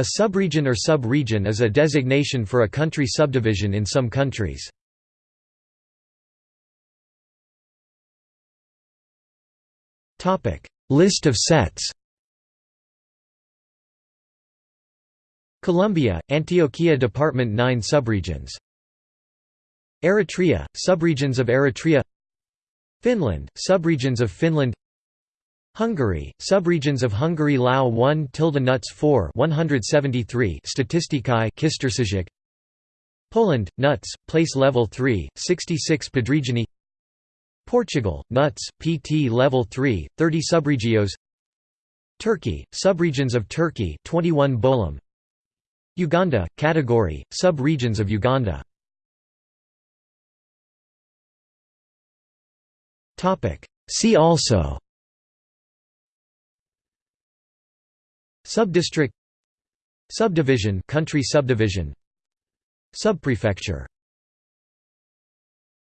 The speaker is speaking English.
A subregion or sub-region is a designation for a country subdivision in some countries. List of sets Colombia, Antioquia Department 9 subregions. Eritrea, subregions of Eritrea. Finland, subregions of Finland Hungary, subregions of Hungary LAU 1 tilde nuts 4 173 Statisztikai Kistérség Poland, nuts, place level 3, 66 Podregiony. Portugal, nuts, PT level 3, 30 subregiões. Turkey, subregions of Turkey 21 Bolim Uganda, category, sub-regions of Uganda. See also Subdistrict Subdivision country subdivision. Subprefecture